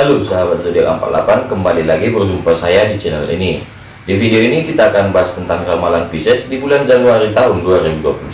Halo sahabat zodiak 48 kembali lagi berjumpa saya di channel ini. Di video ini kita akan bahas tentang ramalan Pisces di bulan Januari tahun 2021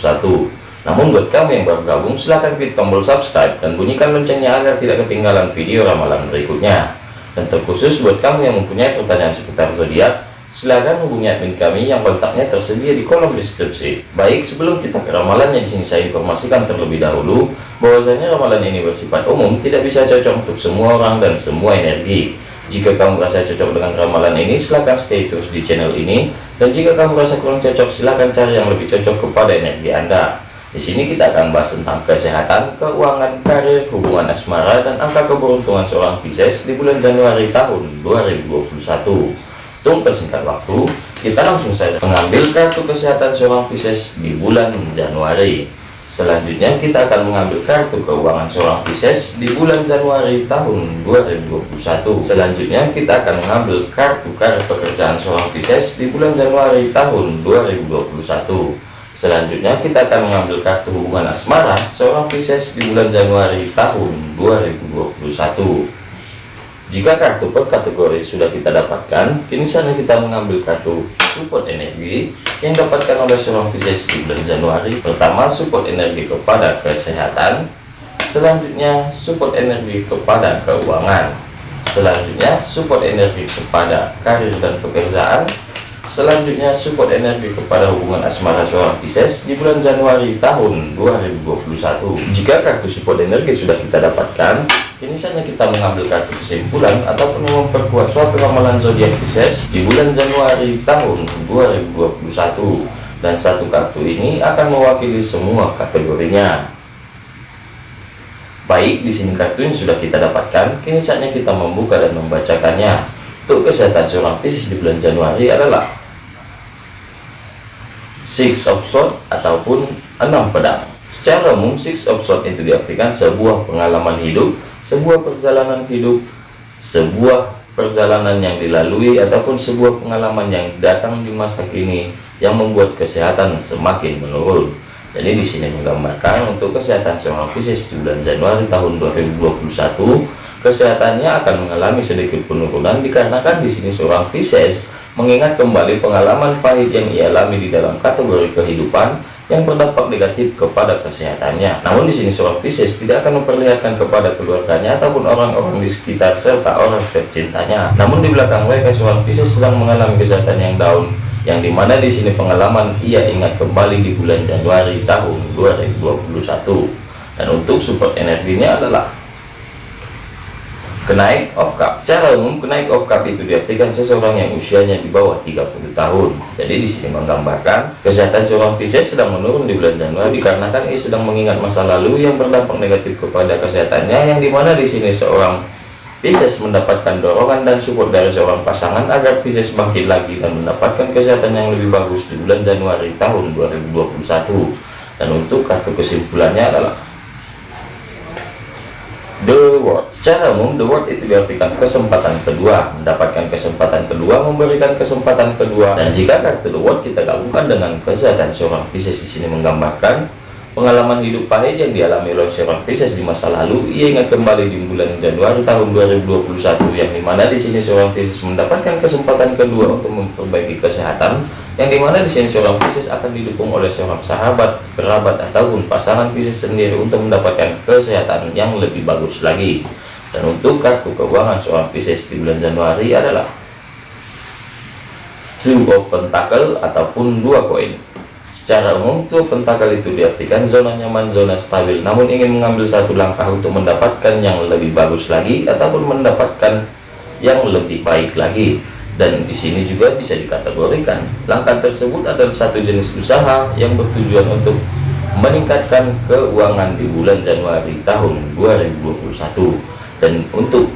namun buat kamu yang baru gabung silahkan klik tombol subscribe dan bunyikan loncengnya agar tidak ketinggalan video ramalan berikutnya. Dan terkhusus buat kamu yang mempunyai pertanyaan seputar zodiak silahkan hubungi admin kami yang kontaknya tersedia di kolom deskripsi. Baik, sebelum kita ke ramalannya di sini saya informasikan terlebih dahulu bahwasanya ramalan ini bersifat umum, tidak bisa cocok untuk semua orang dan semua energi. Jika kamu merasa cocok dengan ramalan ini, silahkan stay terus di channel ini. Dan jika kamu merasa kurang cocok, silahkan cari yang lebih cocok kepada energi Anda. Di sini kita akan bahas tentang kesehatan, keuangan, karir, hubungan asmara, dan angka keberuntungan seorang Pisces di bulan Januari tahun 2021. Untuk persingkat waktu, kita langsung saja mengambil kartu kesehatan seorang Pisces di bulan Januari. Selanjutnya kita akan mengambil kartu keuangan seorang Pisces di bulan Januari tahun 2021. Selanjutnya kita akan mengambil kartu karir pekerjaan seorang Pisces di bulan Januari tahun 2021. Selanjutnya kita akan mengambil kartu hubungan asmara seorang Pisces di bulan Januari tahun 2021. Jika kartu per kategori sudah kita dapatkan, kini saatnya kita mengambil kartu support energi yang dapatkan oleh seorang Pisces di bulan Januari. Pertama, support energi kepada kesehatan. Selanjutnya, support energi kepada keuangan. Selanjutnya, support energi kepada karir dan pekerjaan. Selanjutnya, support energi kepada hubungan asmara seorang Pisces di bulan Januari tahun 2021. Jika kartu support energi sudah kita dapatkan, Kini saatnya kita mengambil kartu kesimpulan ataupun memperkuat suatu ramalan zodiak Pisces di bulan Januari tahun 2021 dan satu kartu ini akan mewakili semua kategorinya. Baik, di sini kartu yang sudah kita dapatkan, kini saatnya kita membuka dan membacakannya. Untuk kesehatan seorang Pisces di bulan Januari adalah Six of Swords ataupun enam pedang. Secara umum, Six of Swords itu diartikan sebuah pengalaman hidup sebuah perjalanan hidup sebuah perjalanan yang dilalui ataupun sebuah pengalaman yang datang di masa kini yang membuat kesehatan semakin menurun. Jadi di sini menggambarkan untuk kesehatan seorang Pisces bulan Januari tahun 2021 kesehatannya akan mengalami sedikit penurunan dikarenakan di sini seorang Pisces mengingat kembali pengalaman pahit yang ia alami di dalam kategori kehidupan yang berdampak negatif kepada kesehatannya. Namun di sini seorang Pisces tidak akan memperlihatkan kepada keluarganya ataupun orang-orang di sekitar serta orang tercintanya. Namun di belakang mereka seorang Pisces sedang mengalami kesehatan yang down yang di mana di sini pengalaman ia ingat kembali di bulan Januari tahun 2021 dan untuk support energinya adalah Kenaik of cup. Secara umum kenaik of cup itu diartikan seseorang yang usianya di bawah 30 tahun. Jadi di sini menggambarkan kesehatan seorang Pisces sedang menurun di bulan Januari dikarenakan ia sedang mengingat masa lalu yang berdampak negatif kepada kesehatannya yang di mana di sini seorang Pisces mendapatkan dorongan dan support dari seorang pasangan agar Pisces bangkit lagi dan mendapatkan kesehatan yang lebih bagus di bulan Januari tahun 2021. Dan untuk kartu kesimpulannya adalah The Word. Secara umum, The Word itu diartikan kesempatan kedua, mendapatkan kesempatan kedua, memberikan kesempatan kedua. Dan jika kartu The Word kita gabungkan dengan kesehatan seorang Pisces di sini menggambarkan pengalaman hidup pahit yang dialami oleh seorang Pisces di masa lalu, ia ingat kembali di bulan Januari tahun 2021 yang di mana di sini seorang Pisces mendapatkan kesempatan kedua untuk memperbaiki kesehatan yang di mana di sini seorang Pisces akan didukung oleh seorang sahabat, kerabat ataupun pasangan Pisces sendiri untuk mendapatkan kesehatan yang lebih bagus lagi. Dan untuk kartu keuangan seorang Pisces di bulan Januari adalah Two of Pentacle ataupun dua koin. Secara umum, Two Pentacle itu diartikan zona nyaman, zona stabil. Namun ingin mengambil satu langkah untuk mendapatkan yang lebih bagus lagi ataupun mendapatkan yang lebih baik lagi dan di sini juga bisa dikategorikan. Langkah tersebut adalah satu jenis usaha yang bertujuan untuk meningkatkan keuangan di bulan Januari tahun 2021 dan untuk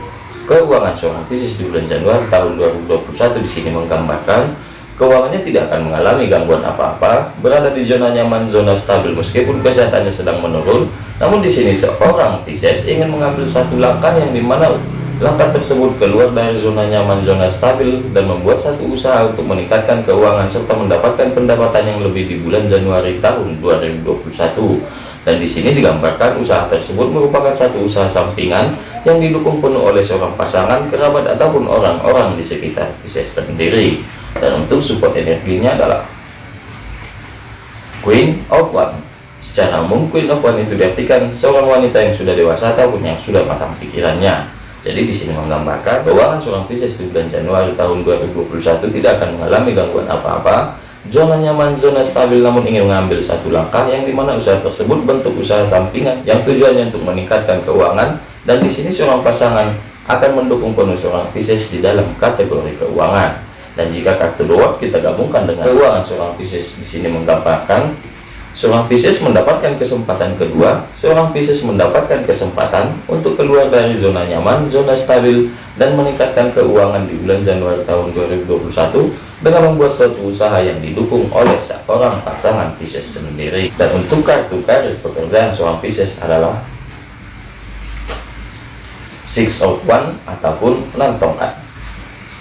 keuangan seorang Pisces di bulan Januari tahun 2021 di sini menggambarkan keuangannya tidak akan mengalami gangguan apa-apa berada di zona nyaman zona stabil meskipun kesehatannya sedang menurun. Namun di sini seorang Pisces ingin mengambil satu langkah yang di mana Langkah tersebut keluar dari zona nyaman zona stabil dan membuat satu usaha untuk meningkatkan keuangan serta mendapatkan pendapatan yang lebih di bulan Januari tahun 2021. dan di sini digambarkan usaha tersebut merupakan satu usaha sampingan yang didukung penuh oleh seorang pasangan, kerabat ataupun orang-orang di sekitar Pisces sendiri. Dan untuk support energinya adalah Queen of One. Secara umum Queen of One itu diartikan seorang wanita yang sudah dewasa ataupun yang sudah matang pikirannya. Jadi di sini menggambarkan keuangan seorang Pisces di bulan Januari tahun 2021 tidak akan mengalami gangguan apa-apa. Zona nyaman, zona stabil namun ingin mengambil satu langkah yang di mana usaha tersebut bentuk usaha sampingan yang tujuannya untuk meningkatkan keuangan. Dan di sini seorang pasangan akan mendukung penuh seorang Pisces di dalam kategori keuangan. Dan jika kartu dua kita gabungkan dengan keuangan seorang Pisces di sini menggambarkan seorang Pisces mendapatkan kesempatan kedua seorang Pisces mendapatkan kesempatan untuk keluar dari zona nyaman zona stabil dan meningkatkan keuangan di bulan Januari tahun 2021 dengan membuat suatu usaha yang didukung oleh seorang pasangan Pisces sendiri. Dan untuk kartu karir pekerjaan seorang Pisces adalah six of one ataupun enam tongkat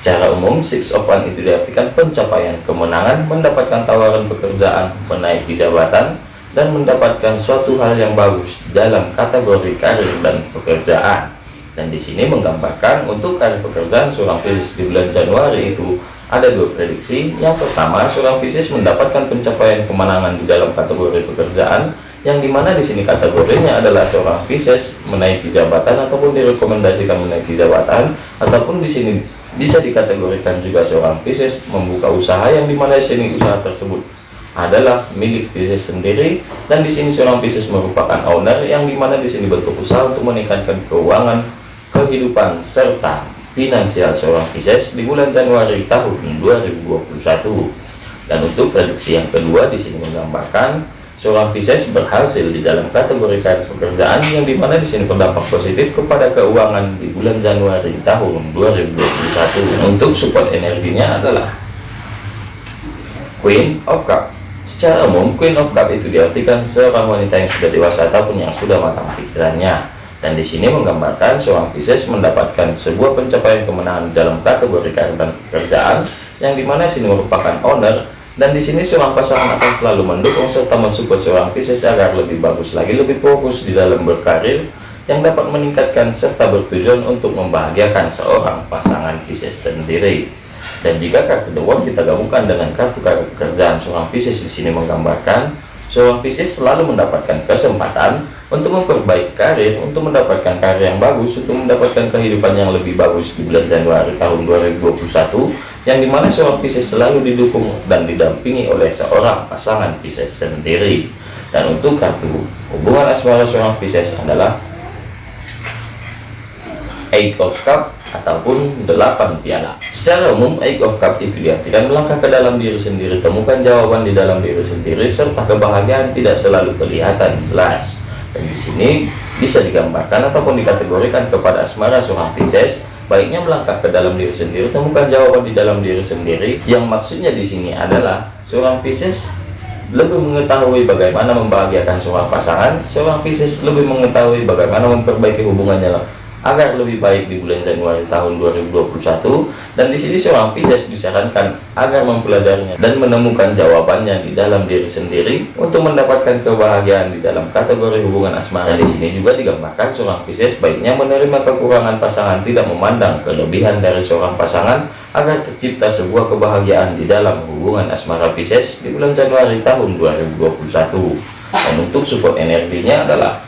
secara umum six of one itu diartikan pencapaian kemenangan mendapatkan tawaran pekerjaan menaiki jabatan dan mendapatkan suatu hal yang bagus dalam kategori karir dan pekerjaan. Dan di sini menggambarkan untuk karir pekerjaan seorang Pisces di bulan Januari itu ada dua prediksi. Yang pertama seorang Pisces mendapatkan pencapaian kemenangan di dalam kategori pekerjaan yang di mana di sini kategorinya adalah seorang Pisces menaiki jabatan ataupun direkomendasikan menaiki jabatan ataupun di sini bisa dikategorikan juga seorang Pisces membuka usaha yang di mana di sini usaha tersebut adalah milik Pisces sendiri dan di sini seorang Pisces merupakan owner yang di mana di sini bentuk usaha untuk meningkatkan keuangan kehidupan serta finansial seorang Pisces di bulan Januari tahun 2021 dan untuk prediksi yang kedua di sini menggambarkan seorang Pisces berhasil di dalam kategori karir pekerjaan yang di mana di sini berdampak positif kepada keuangan di bulan Januari tahun 2021 untuk support energinya adalah Queen of Cup. Secara umum Queen of Cup itu diartikan seorang wanita yang sudah dewasa ataupun yang sudah matang pikirannya. Dan di sini menggambarkan seorang Pisces mendapatkan sebuah pencapaian kemenangan dalam kategori dan pekerjaan yang di mana sini merupakan owner dan di sini seorang pasangan akan selalu mendukung serta mensupport seorang Pisces agar lebih bagus lagi lebih fokus di dalam berkarir yang dapat meningkatkan serta bertujuan untuk membahagiakan seorang pasangan Pisces sendiri. Dan jika kartu The World kita gabungkan dengan kartu karir pekerjaan seorang Pisces di sini menggambarkan seorang Pisces selalu mendapatkan kesempatan untuk memperbaiki karir, untuk mendapatkan karir yang bagus, untuk mendapatkan kehidupan yang lebih bagus di bulan Januari tahun 2021, yang di mana seorang Pisces selalu didukung dan didampingi oleh seorang pasangan Pisces sendiri. Dan untuk kartu hubungan asmara seorang Pisces adalah Eight of Cup ataupun delapan piala. Secara umum, Eight of Cup itu diartikan melangkah ke dalam diri sendiri, temukan jawaban di dalam diri sendiri, serta kebahagiaan tidak selalu kelihatan jelas dan di sini bisa digambarkan ataupun dikategorikan kepada asmara seorang Pisces baiknya melangkah ke dalam diri sendiri temukan jawaban di dalam diri sendiri. Yang maksudnya di sini adalah seorang Pisces lebih mengetahui bagaimana membahagiakan seorang pasangan seorang Pisces lebih mengetahui bagaimana memperbaiki hubungannya agar lebih baik di bulan Januari tahun 2021 dan di sini seorang Pisces disarankan agar mempelajarinya dan menemukan jawabannya di dalam diri sendiri untuk mendapatkan kebahagiaan di dalam kategori hubungan asmara. Di sini juga digambarkan seorang Pisces baiknya menerima kekurangan pasangan tidak memandang kelebihan dari seorang pasangan agar tercipta sebuah kebahagiaan di dalam hubungan asmara. Pisces di bulan Januari tahun 2021 dan untuk support energinya adalah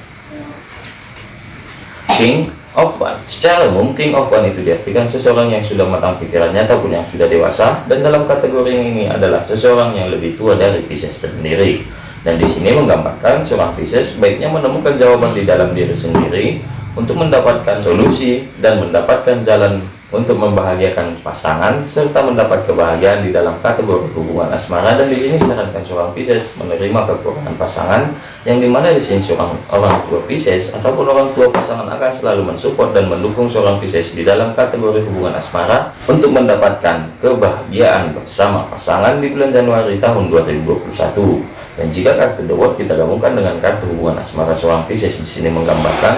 King of one secara umum king of one itu diartikan seseorang yang sudah matang pikirannya ataupun yang sudah dewasa dan dalam kategori ini adalah seseorang yang lebih tua dari Pisces sendiri. Dan di sini menggambarkan seorang Pisces baiknya menemukan jawaban di dalam diri sendiri untuk mendapatkan solusi dan mendapatkan jalan untuk membahagiakan pasangan serta mendapat kebahagiaan di dalam kategori hubungan asmara. Dan di sini sarankan seorang Pisces menerima kekurangan pasangan yang di mana di sini seorang orang tua Pisces ataupun orang tua pasangan akan selalu mensupport dan mendukung seorang Pisces di dalam kategori hubungan asmara untuk mendapatkan kebahagiaan bersama pasangan di bulan Januari tahun 2021 dan jika kartu The World kita gabungkan dengan kartu hubungan asmara seorang Pisces di sini menggambarkan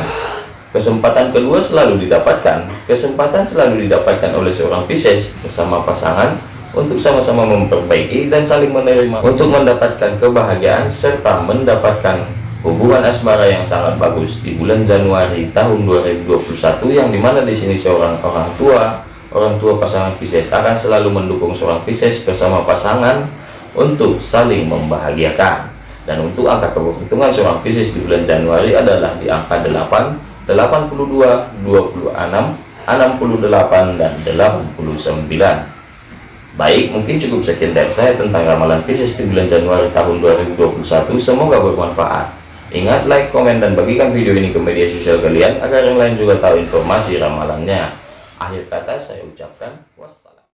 Kesempatan kedua selalu didapatkan. Kesempatan selalu didapatkan oleh seorang Pisces bersama pasangan untuk sama-sama memperbaiki dan saling menerima untuk mendapatkan kebahagiaan serta mendapatkan hubungan asmara yang sangat bagus di bulan Januari tahun 2021 yang di mana di sini seorang orang tua orang tua pasangan Pisces akan selalu mendukung seorang Pisces bersama pasangan untuk saling membahagiakan dan untuk angka keberuntungan seorang Pisces di bulan Januari adalah di angka 8 82 26 68 dan 89 baik mungkin cukup sekian dari saya tentang ramalan Pisces di bulan Januari tahun 2021 semoga bermanfaat Ingat like, komen, dan bagikan video ini ke media sosial kalian agar yang lain juga tahu informasi ramalannya. Akhir kata saya ucapkan wassalam.